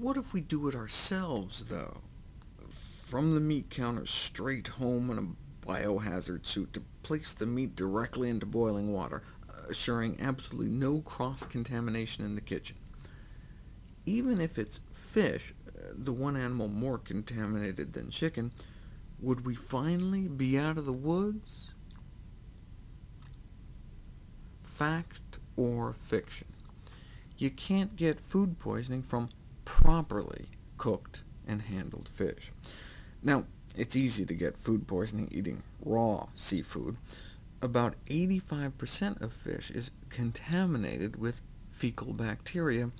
What if we do it ourselves, though? From the meat counter straight home in a biohazard suit to place the meat directly into boiling water, assuring absolutely no cross-contamination in the kitchen. Even if it's fish, the one animal more contaminated than chicken, would we finally be out of the woods? Fact or fiction? You can't get food poisoning from properly cooked and handled fish. Now, it's easy to get food poisoning eating raw seafood. About 85% of fish is contaminated with fecal bacteria,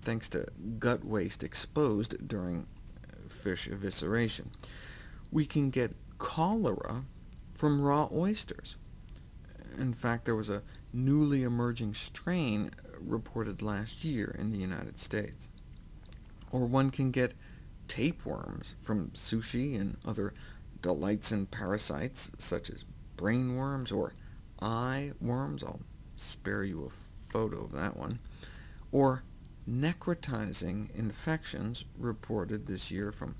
thanks to gut waste exposed during uh, fish evisceration. We can get cholera from raw oysters. In fact, there was a newly emerging strain uh, reported last year in the United States. Or one can get tapeworms from sushi and other delights and parasites, such as brain worms or eye worms. I'll spare you a photo of that one. Or necrotizing infections reported this year from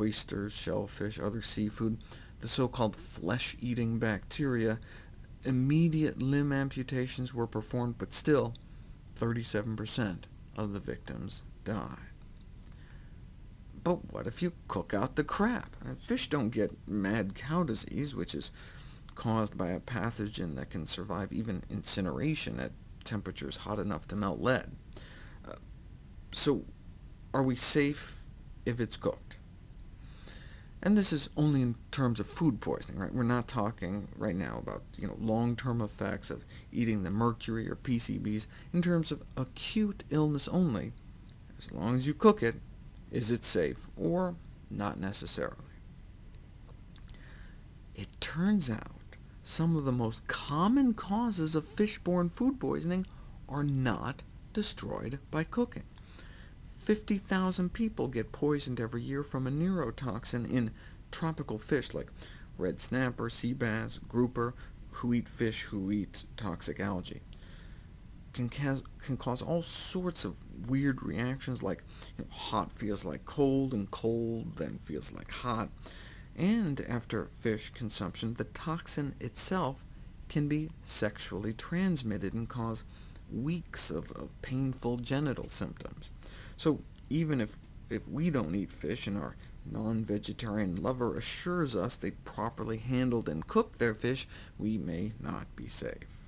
oysters, shellfish, other seafood, the so-called flesh-eating bacteria. Immediate limb amputations were performed, but still 37% of the victims died. But what if you cook out the crap? Fish don't get mad cow disease, which is caused by a pathogen that can survive even incineration at temperatures hot enough to melt lead. Uh, so are we safe if it's cooked? And this is only in terms of food poisoning, right? We're not talking right now about you know, long-term effects of eating the mercury or PCBs. In terms of acute illness only, as long as you cook it, is it safe, or not necessarily? It turns out some of the most common causes of fish-borne food poisoning are not destroyed by cooking. 50,000 people get poisoned every year from a neurotoxin in tropical fish like red snapper, sea bass, grouper, who eat fish who eat toxic algae. Can, ca can cause all sorts of weird reactions, like you know, hot feels like cold, and cold then feels like hot. And after fish consumption, the toxin itself can be sexually transmitted and cause weeks of, of painful genital symptoms. So even if, if we don't eat fish and our non-vegetarian lover assures us they properly handled and cooked their fish, we may not be safe.